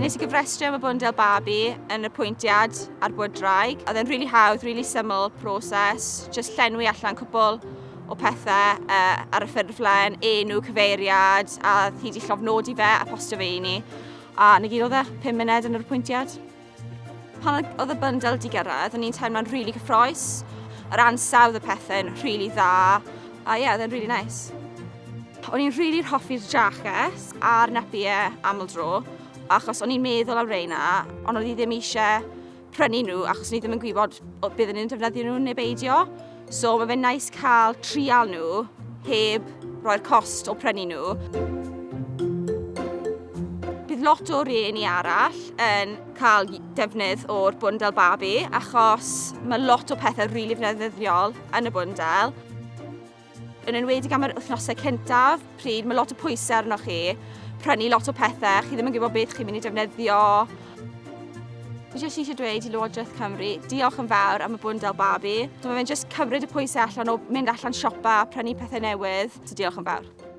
Nes i gyfrestru am y bwndel babi yn y pwyntiad ar bwyd draig. Oedd e'n really hawdd, really syml proses, just llenwi allan cwbl o pethau uh, ar y ffurflen, enw, cyfeiriad, a hi di llofnodi fe a postio fe i ni. A na gyd oedd e, 5 munud yn yr pwyntiad. Pan oedd y bundle di gyrraedd, o'n i'n teimlo'n rili really cyffroes. Yr ansawdd y pethau'n rili really dda. A ie, yeah, oedd e'n rili really nice. O'n i'n rili'r really hoffi'r jaches a'r nepiau aml dro achos o'n i'n meddwl am reina, ond oedd i ddim eisiau prynu nhw achos ni ddim yn gwybod byddwn ni'n defnyddio nhw neu beidio. So mae fe'n nice cael trial nhw heb roi'r cost o prynu nhw. Bydd lot o rhieni arall yn cael defnydd o'r bwndel babi achos mae lot o pethau rili really ddefnyddiol yn y bwndel. Yn enwedig am yr wythnosau cyntaf, pryd mae lot o pwysau arnoch chi, prynu lot o pethau, chi ddim yn gwybod beth chi'n mynd i defnyddio. Fi Jyst eisiau dweud i Lywodraeth Cymru, diolch yn fawr am y bwndel Babi. Mae fe'n jyst cymryd y pwysau allan o mynd allan siopa prynu pethau newydd. So diolch yn fawr.